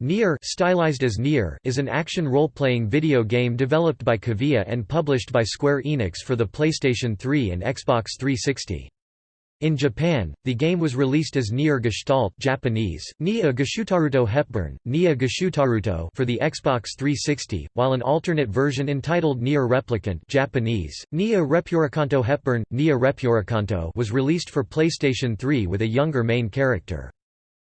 Nier, stylized as Nier is an action role-playing video game developed by Cavia and published by Square Enix for the PlayStation 3 and Xbox 360. In Japan, the game was released as Nier Gestalt Japanese, Nia Gashutaruto Hepburn, Nia Gashutaruto for the Xbox 360, while an alternate version entitled Nier Replicant Japanese, Nia Repurakanto Hepburn, Nia Repurakanto was released for PlayStation 3 with a younger main character.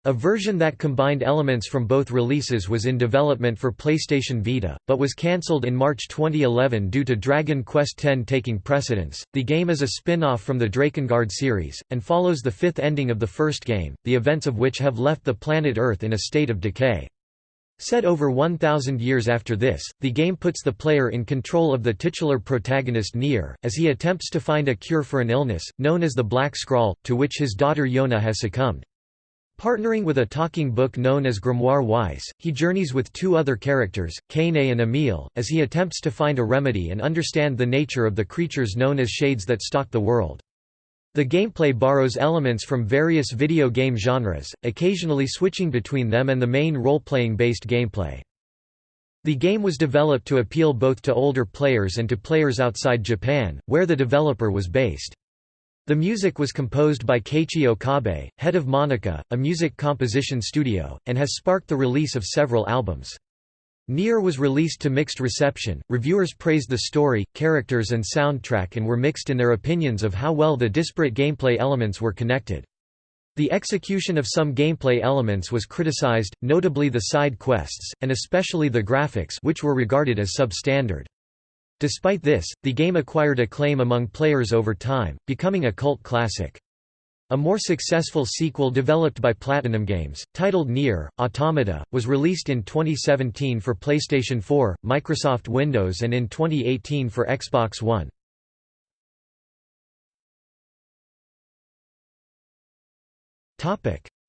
A version that combined elements from both releases was in development for PlayStation Vita, but was cancelled in March 2011 due to Dragon Quest X taking precedence. The game is a spin off from the Drakengard series, and follows the fifth ending of the first game, the events of which have left the planet Earth in a state of decay. Set over 1,000 years after this, the game puts the player in control of the titular protagonist Nier, as he attempts to find a cure for an illness, known as the Black Scrawl, to which his daughter Yona has succumbed. Partnering with a talking book known as Grimoire Weiss, he journeys with two other characters, Kainé and Emil, as he attempts to find a remedy and understand the nature of the creatures known as shades that stalk the world. The gameplay borrows elements from various video game genres, occasionally switching between them and the main role-playing based gameplay. The game was developed to appeal both to older players and to players outside Japan, where the developer was based. The music was composed by Keiichi Okabe, head of Monaca, a music composition studio, and has sparked the release of several albums. Nier was released to mixed reception, reviewers praised the story, characters and soundtrack and were mixed in their opinions of how well the disparate gameplay elements were connected. The execution of some gameplay elements was criticized, notably the side quests, and especially the graphics which were regarded as substandard. Despite this, the game acquired acclaim among players over time, becoming a cult classic. A more successful sequel developed by Platinum Games, titled Nier, Automata, was released in 2017 for PlayStation 4, Microsoft Windows and in 2018 for Xbox One.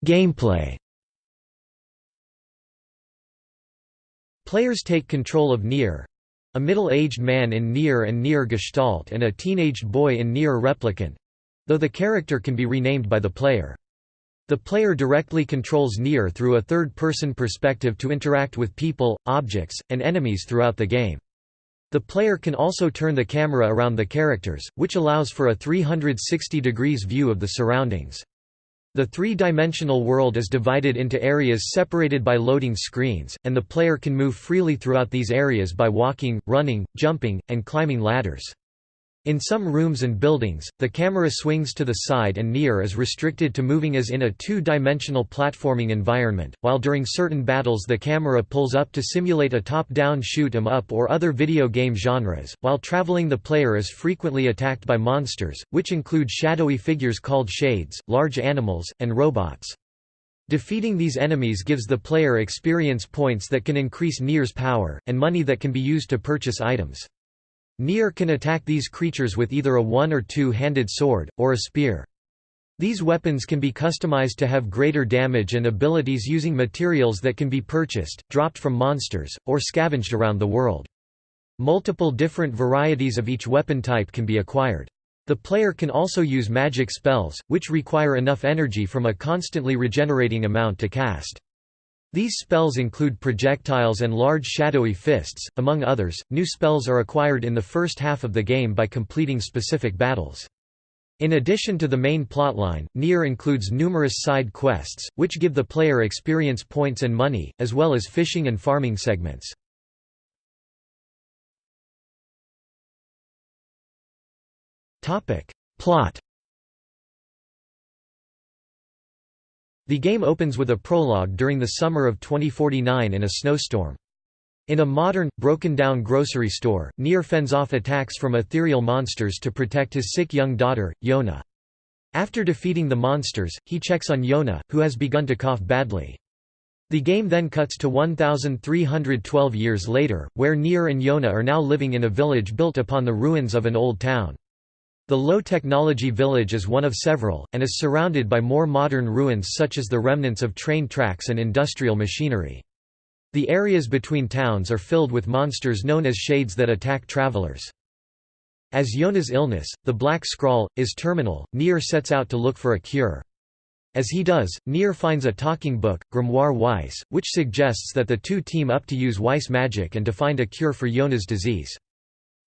Gameplay Players take control of Nier, a middle-aged man in Nier and Nier Gestalt and a teenaged boy in Nier Replicant—though the character can be renamed by the player. The player directly controls Nier through a third-person perspective to interact with people, objects, and enemies throughout the game. The player can also turn the camera around the characters, which allows for a 360 degrees view of the surroundings. The three-dimensional world is divided into areas separated by loading screens, and the player can move freely throughout these areas by walking, running, jumping, and climbing ladders. In some rooms and buildings, the camera swings to the side and Nier is restricted to moving as in a two-dimensional platforming environment, while during certain battles the camera pulls up to simulate a top-down shoot 'em up or other video game genres. While traveling the player is frequently attacked by monsters, which include shadowy figures called shades, large animals, and robots. Defeating these enemies gives the player experience points that can increase Nier's power, and money that can be used to purchase items. Nier can attack these creatures with either a one- or two-handed sword, or a spear. These weapons can be customized to have greater damage and abilities using materials that can be purchased, dropped from monsters, or scavenged around the world. Multiple different varieties of each weapon type can be acquired. The player can also use magic spells, which require enough energy from a constantly regenerating amount to cast. These spells include projectiles and large shadowy fists, among others. New spells are acquired in the first half of the game by completing specific battles. In addition to the main plotline, Nier includes numerous side quests, which give the player experience points and money, as well as fishing and farming segments. Plot The game opens with a prologue during the summer of 2049 in a snowstorm. In a modern, broken-down grocery store, Nier fends off attacks from ethereal monsters to protect his sick young daughter, Yona. After defeating the monsters, he checks on Yona, who has begun to cough badly. The game then cuts to 1,312 years later, where Nier and Yona are now living in a village built upon the ruins of an old town. The low-technology village is one of several, and is surrounded by more modern ruins such as the remnants of train tracks and industrial machinery. The areas between towns are filled with monsters known as shades that attack travelers. As Yona's illness, the Black Scrawl, is terminal, Nier sets out to look for a cure. As he does, Nier finds a talking book, Grimoire Weiss, which suggests that the two team up to use Weiss magic and to find a cure for Yona's disease.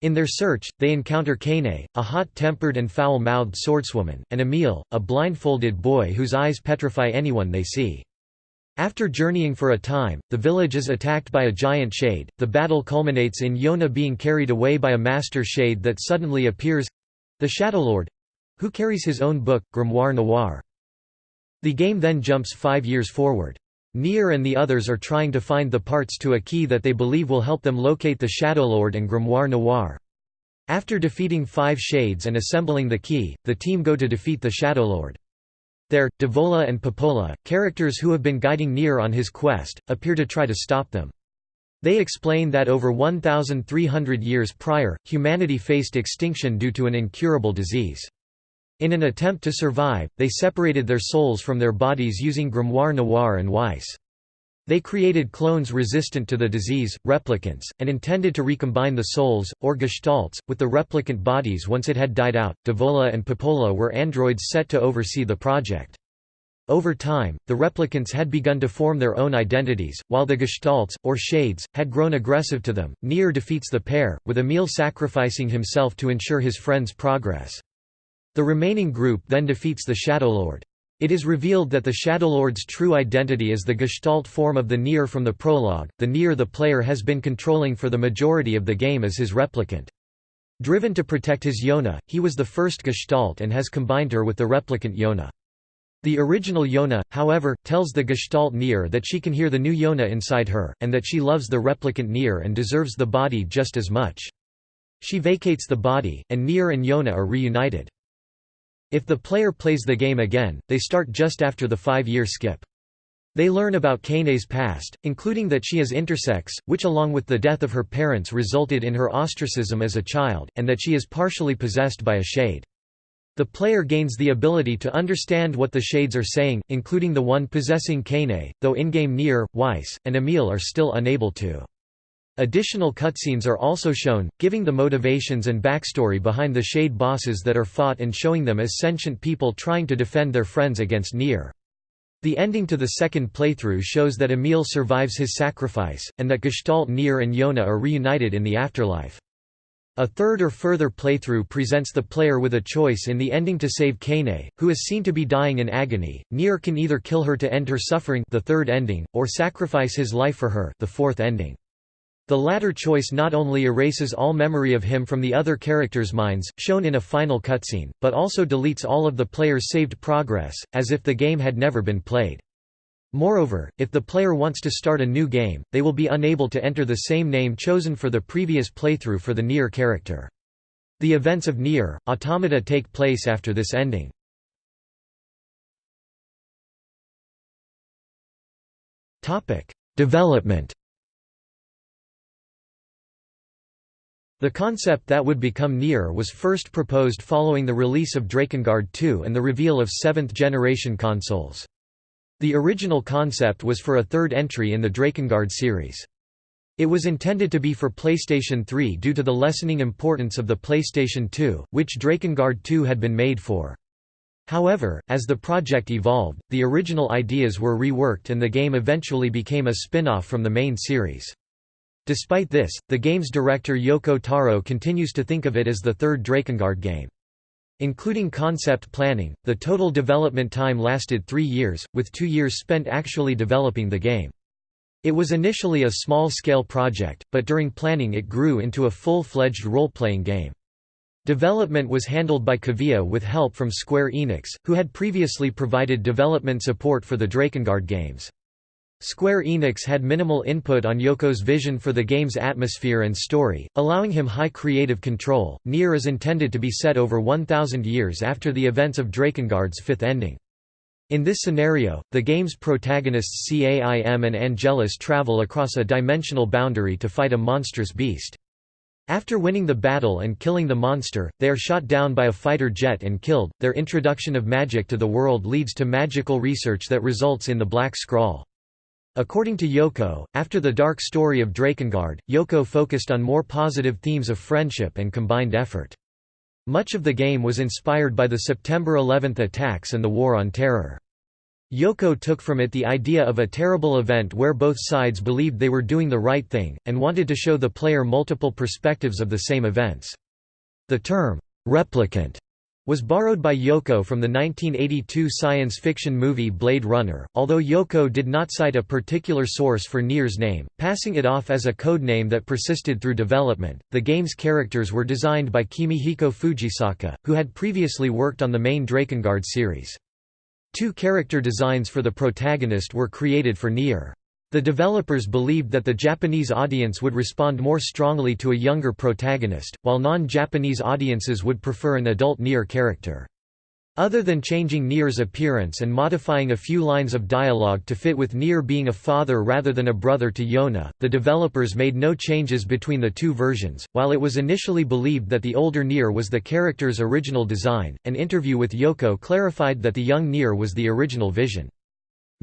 In their search, they encounter Kainé, a hot-tempered and foul-mouthed swordswoman, and Emil, a blindfolded boy whose eyes petrify anyone they see. After journeying for a time, the village is attacked by a giant shade. The battle culminates in Yona being carried away by a master shade that suddenly appears the Shadowlord who carries his own book, Grimoire Noir. The game then jumps five years forward. Nier and the others are trying to find the parts to a key that they believe will help them locate the Shadowlord and Grimoire Noir. After defeating five shades and assembling the key, the team go to defeat the Shadowlord. There, Devola and Popola, characters who have been guiding Nier on his quest, appear to try to stop them. They explain that over 1,300 years prior, humanity faced extinction due to an incurable disease. In an attempt to survive, they separated their souls from their bodies using Grimoire Noir and Weiss. They created clones resistant to the disease, replicants, and intended to recombine the souls, or gestalts, with the replicant bodies once it had died out. Devola and Popola were androids set to oversee the project. Over time, the replicants had begun to form their own identities, while the gestalts, or shades, had grown aggressive to them. Nier defeats the pair, with Emil sacrificing himself to ensure his friend's progress. The remaining group then defeats the Shadowlord. It is revealed that the Shadowlord's true identity is the Gestalt form of the Nier from the prologue, the Nier the player has been controlling for the majority of the game as his replicant. Driven to protect his Yona, he was the first Gestalt and has combined her with the replicant Yona. The original Yona, however, tells the Gestalt Nier that she can hear the new Yona inside her, and that she loves the replicant Nier and deserves the body just as much. She vacates the body, and Nier and Yona are reunited. If the player plays the game again, they start just after the five-year skip. They learn about Kainé's past, including that she is intersex, which along with the death of her parents resulted in her ostracism as a child, and that she is partially possessed by a shade. The player gains the ability to understand what the shades are saying, including the one possessing Kainé, though in-game Nier, Weiss, and Emil are still unable to. Additional cutscenes are also shown, giving the motivations and backstory behind the Shade bosses that are fought and showing them as sentient people trying to defend their friends against Nier. The ending to the second playthrough shows that Emil survives his sacrifice, and that Gestalt Nier and Yona are reunited in the afterlife. A third or further playthrough presents the player with a choice in the ending to save Kainé, who is seen to be dying in agony. Nier can either kill her to end her suffering the third ending, or sacrifice his life for her the fourth ending. The latter choice not only erases all memory of him from the other characters' minds, shown in a final cutscene, but also deletes all of the player's saved progress, as if the game had never been played. Moreover, if the player wants to start a new game, they will be unable to enter the same name chosen for the previous playthrough for the Nier character. The events of Nier, Automata take place after this ending. Development The concept that would become Nier was first proposed following the release of Drakengard II and the reveal of seventh-generation consoles. The original concept was for a third entry in the Drakengard series. It was intended to be for PlayStation 3 due to the lessening importance of the PlayStation 2, which Drakengard 2 had been made for. However, as the project evolved, the original ideas were reworked and the game eventually became a spin-off from the main series. Despite this, the game's director Yoko Taro continues to think of it as the third Drakengard game. Including concept planning, the total development time lasted three years, with two years spent actually developing the game. It was initially a small-scale project, but during planning it grew into a full-fledged role-playing game. Development was handled by Cavia with help from Square Enix, who had previously provided development support for the Drakengard games. Square Enix had minimal input on Yoko's vision for the game's atmosphere and story, allowing him high creative control. Nier is intended to be set over 1,000 years after the events of Drakengard's fifth ending. In this scenario, the game's protagonists Caim and Angelus travel across a dimensional boundary to fight a monstrous beast. After winning the battle and killing the monster, they are shot down by a fighter jet and killed. Their introduction of magic to the world leads to magical research that results in the Black Scrawl. According to Yoko, after the dark story of Drakengard, Yoko focused on more positive themes of friendship and combined effort. Much of the game was inspired by the September 11 attacks and the War on Terror. Yoko took from it the idea of a terrible event where both sides believed they were doing the right thing, and wanted to show the player multiple perspectives of the same events. The term, replicant, was borrowed by Yoko from the 1982 science fiction movie Blade Runner, although Yoko did not cite a particular source for Nier's name, passing it off as a code name that persisted through development. The game's characters were designed by Kimihiko Fujisaka, who had previously worked on the main Drakengard series. Two character designs for the protagonist were created for Nier. The developers believed that the Japanese audience would respond more strongly to a younger protagonist, while non-Japanese audiences would prefer an adult Nier character. Other than changing Nier's appearance and modifying a few lines of dialogue to fit with Nier being a father rather than a brother to Yona, the developers made no changes between the two versions. While it was initially believed that the older Nier was the character's original design, an interview with Yoko clarified that the young Nier was the original vision.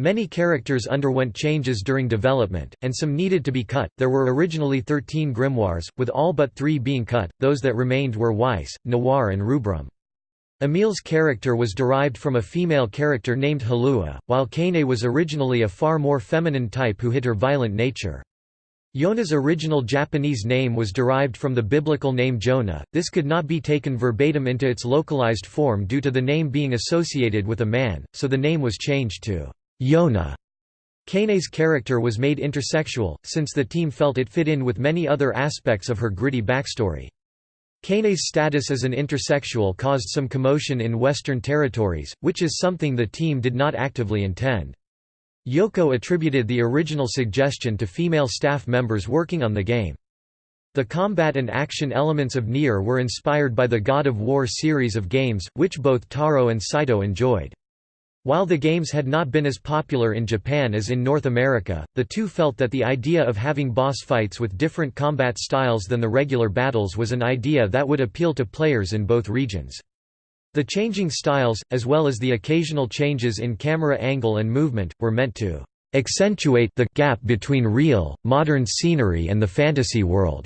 Many characters underwent changes during development, and some needed to be cut. There were originally 13 grimoires, with all but three being cut, those that remained were Weiss, Noir, and Rubrum. Emil's character was derived from a female character named Halua, while Kainé was originally a far more feminine type who hid her violent nature. Yona's original Japanese name was derived from the biblical name Jonah, this could not be taken verbatim into its localized form due to the name being associated with a man, so the name was changed to Yona. Kainé's character was made intersexual, since the team felt it fit in with many other aspects of her gritty backstory. Kainé's status as an intersexual caused some commotion in Western territories, which is something the team did not actively intend. Yoko attributed the original suggestion to female staff members working on the game. The combat and action elements of Nier were inspired by the God of War series of games, which both Taro and Saito enjoyed. While the games had not been as popular in Japan as in North America, the two felt that the idea of having boss fights with different combat styles than the regular battles was an idea that would appeal to players in both regions. The changing styles, as well as the occasional changes in camera angle and movement, were meant to accentuate the gap between real, modern scenery and the fantasy world,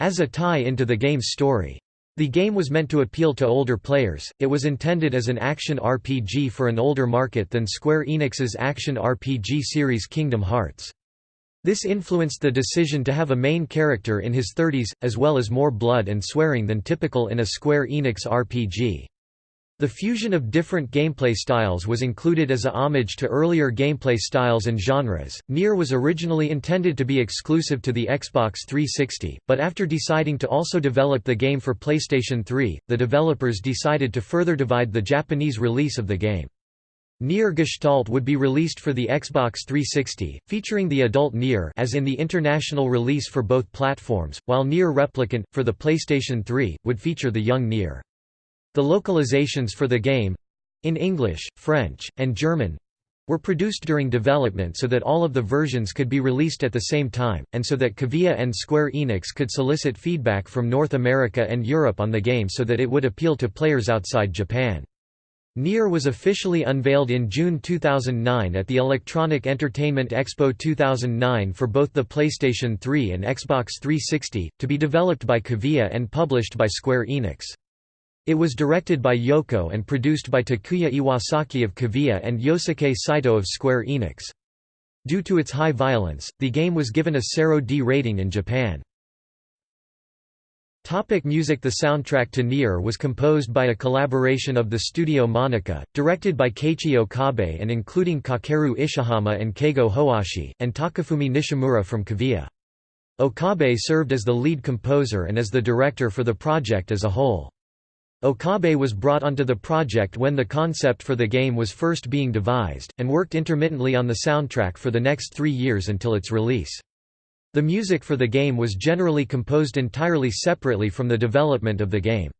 as a tie into the game's story. The game was meant to appeal to older players, it was intended as an action RPG for an older market than Square Enix's action RPG series Kingdom Hearts. This influenced the decision to have a main character in his 30s, as well as more blood and swearing than typical in a Square Enix RPG. The fusion of different gameplay styles was included as a homage to earlier gameplay styles and genres. Nier was originally intended to be exclusive to the Xbox 360, but after deciding to also develop the game for PlayStation 3, the developers decided to further divide the Japanese release of the game. Nier Gestalt would be released for the Xbox 360, featuring the adult Nier as in the international release for both platforms, while Nier Replicant, for the PlayStation 3, would feature the young Nier. The localizations for the game—in English, French, and German—were produced during development so that all of the versions could be released at the same time, and so that Cavia and Square Enix could solicit feedback from North America and Europe on the game so that it would appeal to players outside Japan. Nier was officially unveiled in June 2009 at the Electronic Entertainment Expo 2009 for both the PlayStation 3 and Xbox 360, to be developed by Cavia and published by Square Enix. It was directed by Yoko and produced by Takuya Iwasaki of Cavia and Yosuke Saito of Square Enix. Due to its high violence, the game was given a CERO D rating in Japan. Topic music The soundtrack to Nier was composed by a collaboration of the studio Monaca, directed by Keiichi Okabe and including Kakeru Ishihama and Keigo Hoashi, and Takafumi Nishimura from Cavia. Okabe served as the lead composer and as the director for the project as a whole. Okabe was brought onto the project when the concept for the game was first being devised, and worked intermittently on the soundtrack for the next three years until its release. The music for the game was generally composed entirely separately from the development of the game.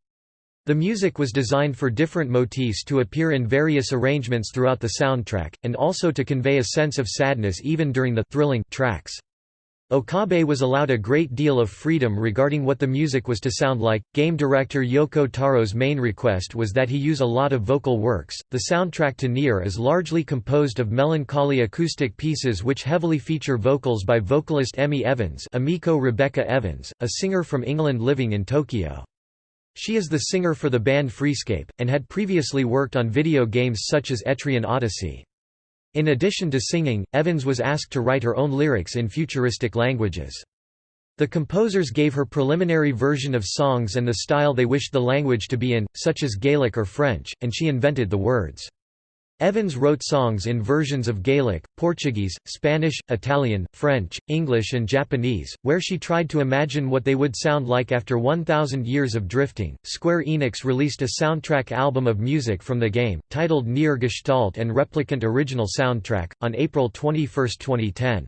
The music was designed for different motifs to appear in various arrangements throughout the soundtrack, and also to convey a sense of sadness even during the thrilling tracks. Okabe was allowed a great deal of freedom regarding what the music was to sound like. Game director Yoko Taro's main request was that he use a lot of vocal works. The soundtrack to Nier is largely composed of melancholy acoustic pieces which heavily feature vocals by vocalist Emi Evans, Emiko Rebecca Evans, a singer from England living in Tokyo. She is the singer for the band Freescape, and had previously worked on video games such as Etrian Odyssey. In addition to singing, Evans was asked to write her own lyrics in futuristic languages. The composers gave her preliminary version of songs and the style they wished the language to be in, such as Gaelic or French, and she invented the words. Evans wrote songs in versions of Gaelic, Portuguese, Spanish, Italian, French, English and Japanese, where she tried to imagine what they would sound like after 1,000 years of drifting. Square Enix released a soundtrack album of music from the game, titled Nier Gestalt and Replicant Original Soundtrack, on April 21, 2010.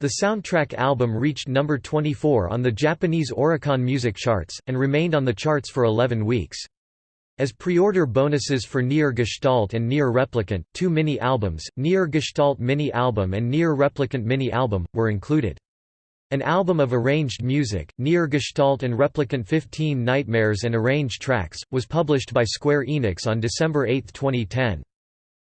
The soundtrack album reached number 24 on the Japanese Oricon music charts, and remained on the charts for 11 weeks. As pre-order bonuses for Nier Gestalt and Nier Replicant, two mini-albums, Nier Gestalt Mini-Album and Nier Replicant Mini-Album, were included. An album of arranged music, Nier Gestalt and Replicant 15 Nightmares and Arranged Tracks, was published by Square Enix on December 8, 2010.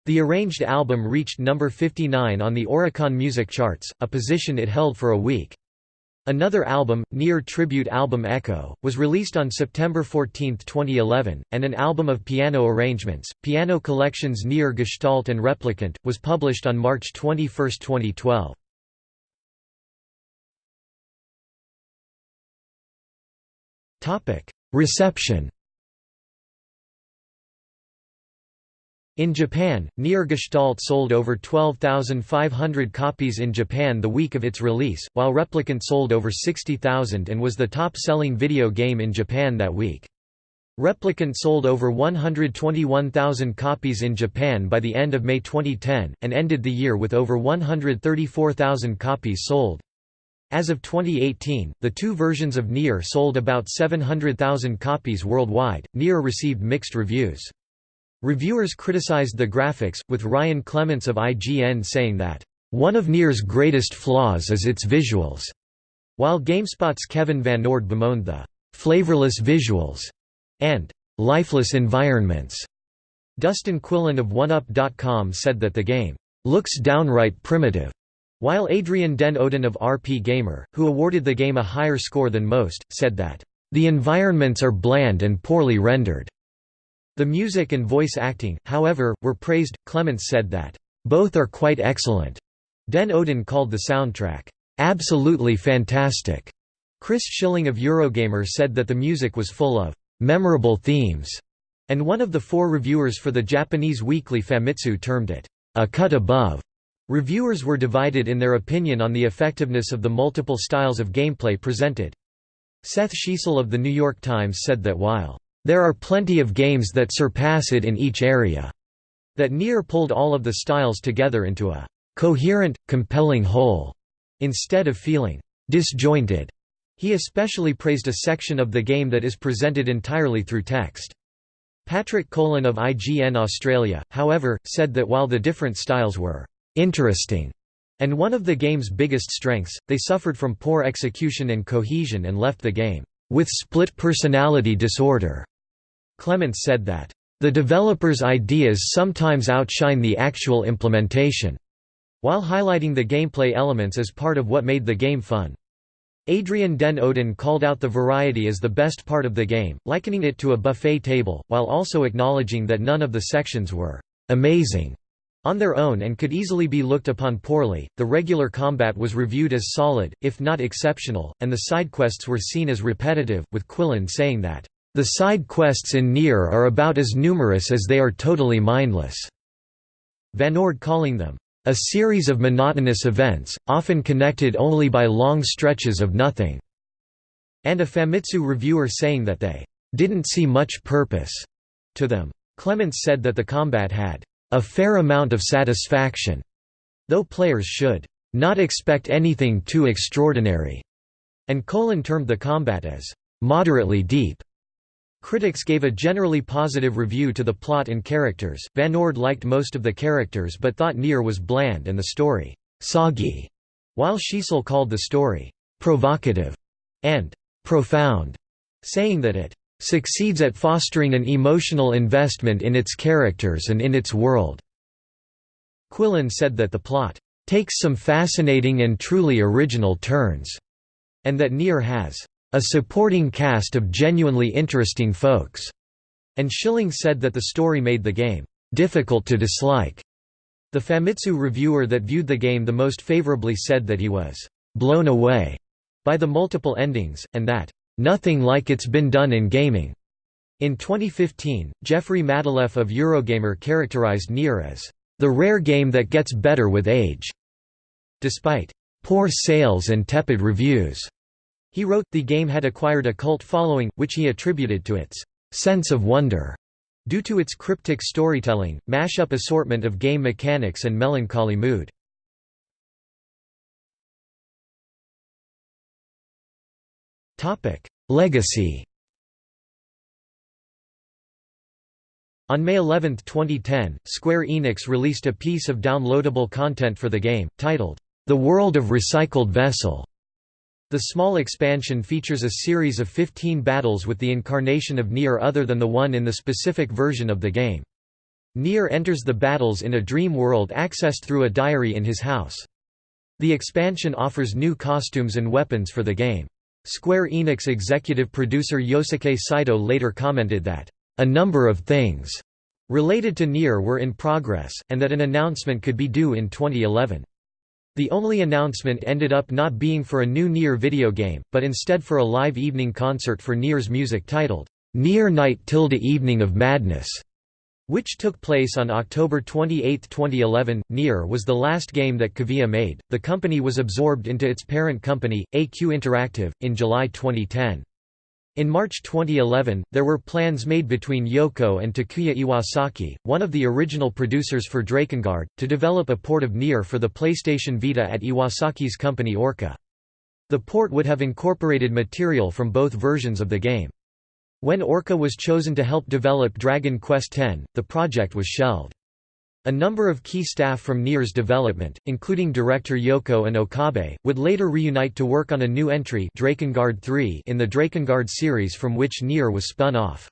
The arranged album reached number 59 on the Oricon music charts, a position it held for a week. Another album, Nier Tribute Album Echo, was released on September 14, 2011, and an album of piano arrangements, Piano Collections Nier Gestalt and Replicant, was published on March 21, 2012. Reception In Japan, Nier Gestalt sold over 12,500 copies in Japan the week of its release, while Replicant sold over 60,000 and was the top-selling video game in Japan that week. Replicant sold over 121,000 copies in Japan by the end of May 2010, and ended the year with over 134,000 copies sold. As of 2018, the two versions of Nier sold about 700,000 copies worldwide. Nier received mixed reviews. Reviewers criticized the graphics, with Ryan Clements of IGN saying that, "...one of Nier's greatest flaws is its visuals", while GameSpot's Kevin VanOrd bemoaned the "...flavorless visuals", and "...lifeless environments". Dustin Quillen of 1UP.com said that the game "...looks downright primitive", while Adrian Den Odin of RPGamer, who awarded the game a higher score than most, said that, "...the environments are bland and poorly rendered." The music and voice acting, however, were praised. Clements said that, both are quite excellent. Den Odin called the soundtrack, absolutely fantastic. Chris Schilling of Eurogamer said that the music was full of memorable themes, and one of the four reviewers for the Japanese weekly Famitsu termed it a cut above. Reviewers were divided in their opinion on the effectiveness of the multiple styles of gameplay presented. Seth Schiesel of The New York Times said that while there are plenty of games that surpass it in each area. That Nier pulled all of the styles together into a coherent, compelling whole, instead of feeling disjointed. He especially praised a section of the game that is presented entirely through text. Patrick Kolan of IGN Australia, however, said that while the different styles were interesting and one of the game's biggest strengths, they suffered from poor execution and cohesion and left the game with split personality disorder. Clements said that, "...the developers' ideas sometimes outshine the actual implementation," while highlighting the gameplay elements as part of what made the game fun. Adrian Den Odin called out the variety as the best part of the game, likening it to a buffet table, while also acknowledging that none of the sections were amazing on their own and could easily be looked upon poorly. The regular combat was reviewed as solid, if not exceptional, and the side quests were seen as repetitive, with Quillen saying that the side quests in Nier are about as numerous as they are totally mindless. VanOrd calling them, a series of monotonous events, often connected only by long stretches of nothing, and a Famitsu reviewer saying that they didn't see much purpose to them. Clements said that the combat had a fair amount of satisfaction, though players should not expect anything too extraordinary, and Kolan termed the combat as moderately deep. Critics gave a generally positive review to the plot and characters. VanOrd liked most of the characters but thought Nier was bland and the story soggy, while Schiesel called the story provocative and profound, saying that it succeeds at fostering an emotional investment in its characters and in its world. Quillen said that the plot takes some fascinating and truly original turns, and that Nier has a supporting cast of genuinely interesting folks, and Schilling said that the story made the game difficult to dislike. The Famitsu reviewer that viewed the game the most favorably said that he was «blown away» by the multiple endings, and that «nothing like it's been done in gaming». In 2015, Jeffrey Matulef of Eurogamer characterized Nier as «the rare game that gets better with age». Despite «poor sales and tepid reviews», he wrote, the game had acquired a cult following, which he attributed to its «sense of wonder» due to its cryptic storytelling, mash-up assortment of game mechanics and melancholy mood. Legacy On May 11, 2010, Square Enix released a piece of downloadable content for the game, titled, The World of Recycled Vessel. The small expansion features a series of 15 battles with the incarnation of Nier other than the one in the specific version of the game. Nier enters the battles in a dream world accessed through a diary in his house. The expansion offers new costumes and weapons for the game. Square Enix executive producer Yosuke Saito later commented that, "...a number of things," related to Nier were in progress, and that an announcement could be due in 2011. The only announcement ended up not being for a new Nier video game, but instead for a live evening concert for Nier's music titled, Nier Night Tilde Evening of Madness, which took place on October 28, 2011. Nier was the last game that Cavia made. The company was absorbed into its parent company, AQ Interactive, in July 2010. In March 2011, there were plans made between Yoko and Takuya Iwasaki, one of the original producers for Drakengard, to develop a port of Nier for the PlayStation Vita at Iwasaki's company Orca. The port would have incorporated material from both versions of the game. When Orca was chosen to help develop Dragon Quest X, the project was shelved. A number of key staff from Nier's development, including director Yoko and Okabe, would later reunite to work on a new entry Drakengard 3 in the Drakengard series from which Nier was spun off.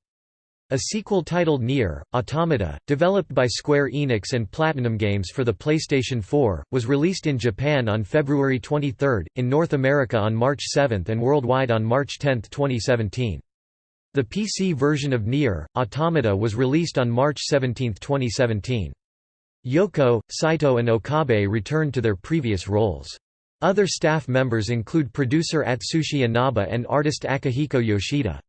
A sequel titled Nier, Automata, developed by Square Enix and Platinum Games for the PlayStation 4, was released in Japan on February 23, in North America on March 7 and worldwide on March 10, 2017. The PC version of Nier, Automata was released on March 17, 2017. Yoko, Saito and Okabe returned to their previous roles. Other staff members include producer Atsushi Inaba and artist Akihiko Yoshida.